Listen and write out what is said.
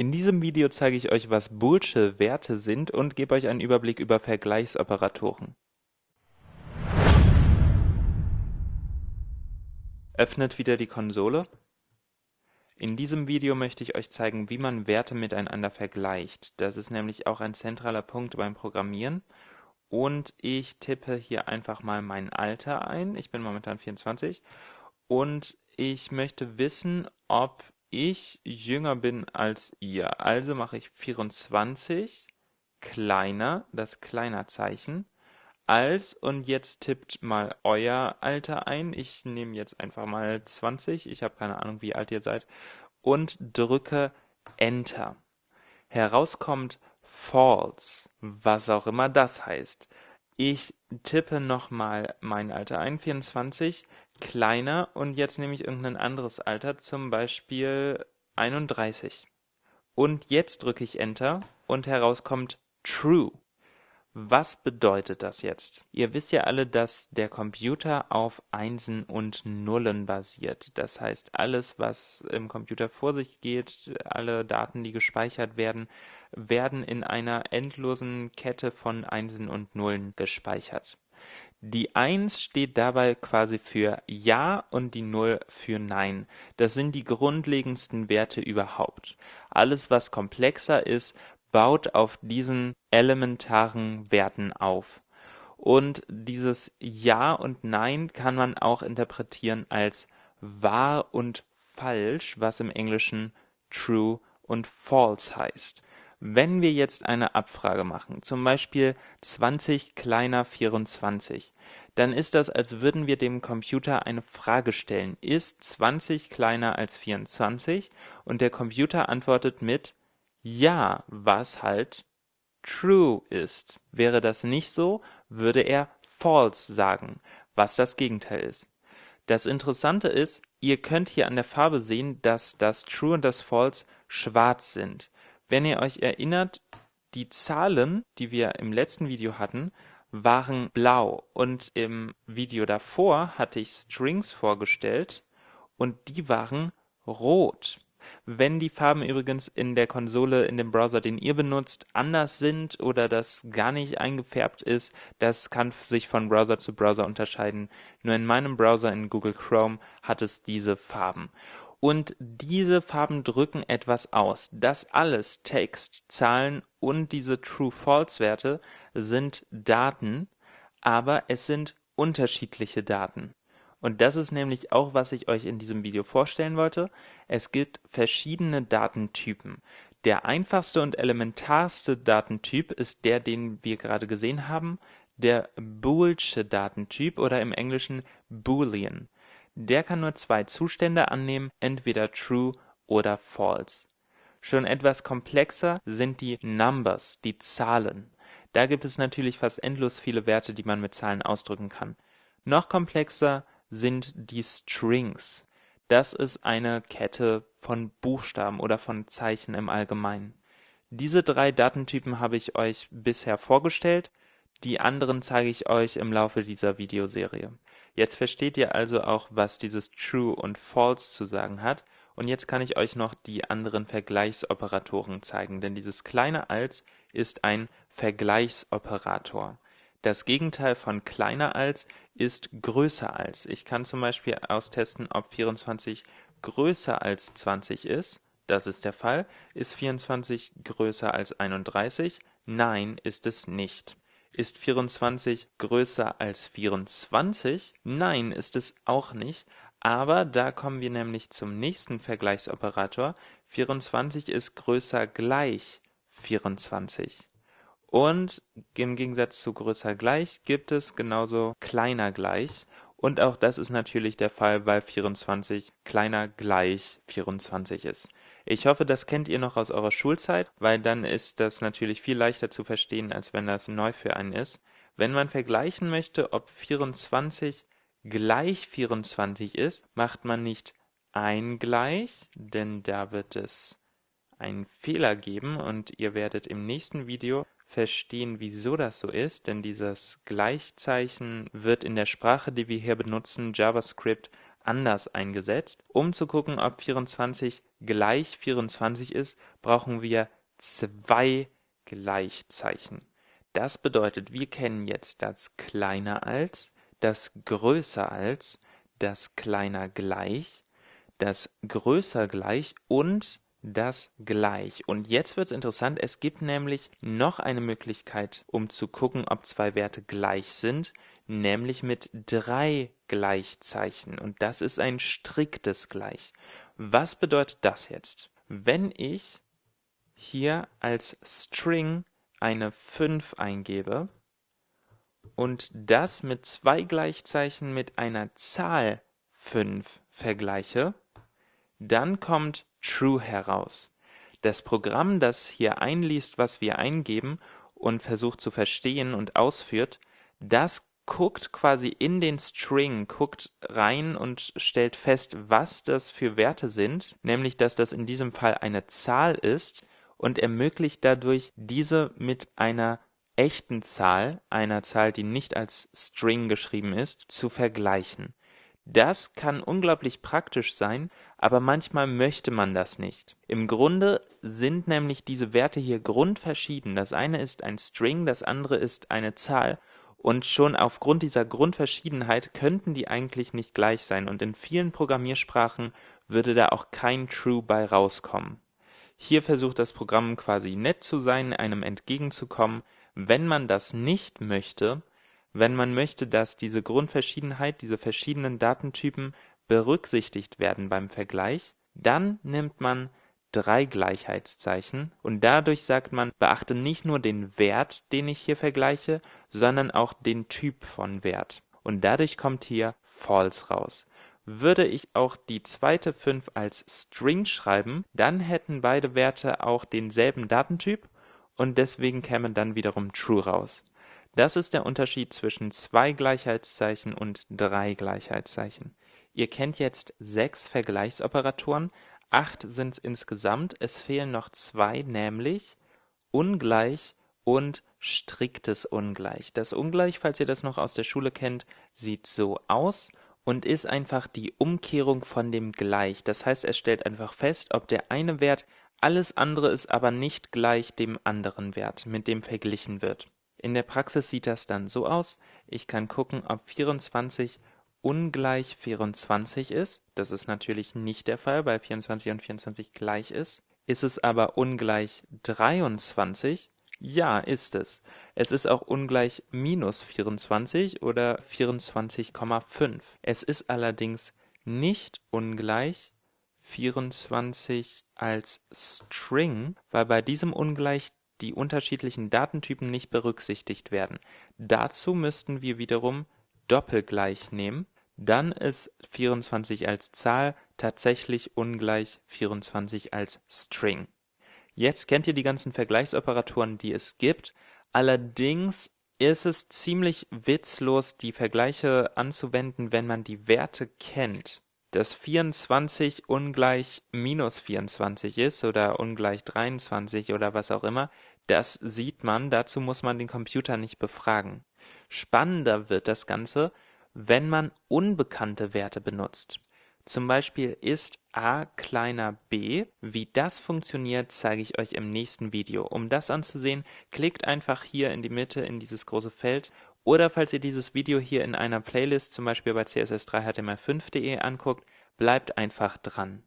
In diesem Video zeige ich euch, was boolsche Werte sind und gebe euch einen Überblick über Vergleichsoperatoren. Öffnet wieder die Konsole. In diesem Video möchte ich euch zeigen, wie man Werte miteinander vergleicht. Das ist nämlich auch ein zentraler Punkt beim Programmieren. Und ich tippe hier einfach mal mein Alter ein. Ich bin momentan 24. Und ich möchte wissen, ob ich jünger bin als ihr. Also mache ich 24 kleiner, das kleiner Zeichen, als und jetzt tippt mal euer Alter ein. Ich nehme jetzt einfach mal 20, ich habe keine Ahnung, wie alt ihr seid, und drücke Enter. Herauskommt False, was auch immer das heißt. Ich tippe nochmal mein Alter ein, 24, kleiner und jetzt nehme ich irgendein anderes Alter, zum Beispiel 31. Und jetzt drücke ich Enter und herauskommt True. Was bedeutet das jetzt? Ihr wisst ja alle, dass der Computer auf Einsen und Nullen basiert. Das heißt, alles, was im Computer vor sich geht, alle Daten, die gespeichert werden, werden in einer endlosen Kette von Einsen und Nullen gespeichert. Die 1 steht dabei quasi für Ja und die 0 für Nein. Das sind die grundlegendsten Werte überhaupt. Alles, was komplexer ist, baut auf diesen elementaren Werten auf. Und dieses Ja und Nein kann man auch interpretieren als wahr und falsch, was im Englischen true und false heißt. Wenn wir jetzt eine Abfrage machen, zum Beispiel 20 kleiner 24, dann ist das, als würden wir dem Computer eine Frage stellen. Ist 20 kleiner als 24? Und der Computer antwortet mit Ja, was halt true ist. Wäre das nicht so, würde er false sagen, was das Gegenteil ist. Das Interessante ist, ihr könnt hier an der Farbe sehen, dass das True und das False schwarz sind. Wenn ihr euch erinnert, die Zahlen, die wir im letzten Video hatten, waren blau und im Video davor hatte ich Strings vorgestellt und die waren rot. Wenn die Farben übrigens in der Konsole, in dem Browser, den ihr benutzt, anders sind oder das gar nicht eingefärbt ist, das kann sich von Browser zu Browser unterscheiden. Nur in meinem Browser in Google Chrome hat es diese Farben. Und diese Farben drücken etwas aus. Das alles, Text, Zahlen und diese True-False-Werte, sind Daten, aber es sind unterschiedliche Daten. Und das ist nämlich auch, was ich euch in diesem Video vorstellen wollte. Es gibt verschiedene Datentypen. Der einfachste und elementarste Datentyp ist der, den wir gerade gesehen haben, der Boolsche Datentyp oder im Englischen Boolean. Der kann nur zwei Zustände annehmen, entweder true oder false. Schon etwas komplexer sind die Numbers, die Zahlen. Da gibt es natürlich fast endlos viele Werte, die man mit Zahlen ausdrücken kann. Noch komplexer sind die Strings. Das ist eine Kette von Buchstaben oder von Zeichen im Allgemeinen. Diese drei Datentypen habe ich euch bisher vorgestellt, die anderen zeige ich euch im Laufe dieser Videoserie. Jetzt versteht ihr also auch, was dieses True und False zu sagen hat. Und jetzt kann ich euch noch die anderen Vergleichsoperatoren zeigen, denn dieses kleine als ist ein Vergleichsoperator. Das Gegenteil von kleiner als ist größer als. Ich kann zum Beispiel austesten, ob 24 größer als 20 ist. Das ist der Fall. Ist 24 größer als 31? Nein, ist es nicht. Ist 24 größer als 24? Nein, ist es auch nicht. Aber da kommen wir nämlich zum nächsten Vergleichsoperator. 24 ist größer gleich 24. Und im Gegensatz zu größer gleich gibt es genauso kleiner gleich. Und auch das ist natürlich der Fall, weil 24 kleiner gleich 24 ist. Ich hoffe, das kennt ihr noch aus eurer Schulzeit, weil dann ist das natürlich viel leichter zu verstehen, als wenn das neu für einen ist. Wenn man vergleichen möchte, ob 24 gleich 24 ist, macht man nicht ein gleich, denn da wird es einen Fehler geben und ihr werdet im nächsten Video verstehen, wieso das so ist, denn dieses Gleichzeichen wird in der Sprache, die wir hier benutzen, JavaScript, anders eingesetzt. Um zu gucken, ob 24 gleich 24 ist, brauchen wir zwei Gleichzeichen. Das bedeutet, wir kennen jetzt das kleiner als, das größer als, das kleiner gleich, das größer gleich und das gleich. Und jetzt wird es interessant, es gibt nämlich noch eine Möglichkeit, um zu gucken, ob zwei Werte gleich sind, nämlich mit drei Gleichzeichen. Und das ist ein striktes Gleich. Was bedeutet das jetzt? Wenn ich hier als String eine 5 eingebe und das mit zwei Gleichzeichen mit einer Zahl 5 vergleiche, dann kommt True heraus. Das Programm, das hier einliest, was wir eingeben und versucht zu verstehen und ausführt, das guckt quasi in den String, guckt rein und stellt fest, was das für Werte sind, nämlich dass das in diesem Fall eine Zahl ist und ermöglicht dadurch, diese mit einer echten Zahl, einer Zahl, die nicht als String geschrieben ist, zu vergleichen. Das kann unglaublich praktisch sein, aber manchmal möchte man das nicht. Im Grunde sind nämlich diese Werte hier grundverschieden. Das eine ist ein String, das andere ist eine Zahl. Und schon aufgrund dieser Grundverschiedenheit könnten die eigentlich nicht gleich sein. Und in vielen Programmiersprachen würde da auch kein True bei rauskommen. Hier versucht das Programm quasi nett zu sein, einem entgegenzukommen. Wenn man das nicht möchte, wenn man möchte, dass diese Grundverschiedenheit, diese verschiedenen Datentypen berücksichtigt werden beim Vergleich, dann nimmt man drei Gleichheitszeichen und dadurch sagt man, beachte nicht nur den Wert, den ich hier vergleiche, sondern auch den Typ von Wert. Und dadurch kommt hier false raus. Würde ich auch die zweite 5 als String schreiben, dann hätten beide Werte auch denselben Datentyp und deswegen käme dann wiederum true raus. Das ist der Unterschied zwischen zwei Gleichheitszeichen und drei Gleichheitszeichen. Ihr kennt jetzt sechs Vergleichsoperatoren, acht sind es insgesamt, es fehlen noch zwei, nämlich ungleich und striktes Ungleich. Das Ungleich, falls ihr das noch aus der Schule kennt, sieht so aus und ist einfach die Umkehrung von dem Gleich. Das heißt, es stellt einfach fest, ob der eine Wert alles andere ist aber nicht gleich dem anderen Wert, mit dem verglichen wird. In der Praxis sieht das dann so aus, ich kann gucken, ob 24 ungleich 24 ist. Das ist natürlich nicht der Fall, weil 24 und 24 gleich ist. Ist es aber ungleich 23, ja, ist es. Es ist auch ungleich minus 24 oder 24,5. Es ist allerdings nicht ungleich 24 als String, weil bei diesem Ungleich die unterschiedlichen Datentypen nicht berücksichtigt werden. Dazu müssten wir wiederum Doppelgleich nehmen. Dann ist 24 als Zahl tatsächlich ungleich 24 als String. Jetzt kennt ihr die ganzen Vergleichsoperatoren, die es gibt. Allerdings ist es ziemlich witzlos, die Vergleiche anzuwenden, wenn man die Werte kennt. Dass 24 ungleich minus 24 ist oder ungleich 23 oder was auch immer, das sieht man, dazu muss man den Computer nicht befragen. Spannender wird das Ganze, wenn man unbekannte Werte benutzt. Zum Beispiel ist a kleiner b. Wie das funktioniert, zeige ich euch im nächsten Video. Um das anzusehen, klickt einfach hier in die Mitte in dieses große Feld oder falls ihr dieses Video hier in einer Playlist, zum Beispiel bei css3html5.de anguckt, bleibt einfach dran.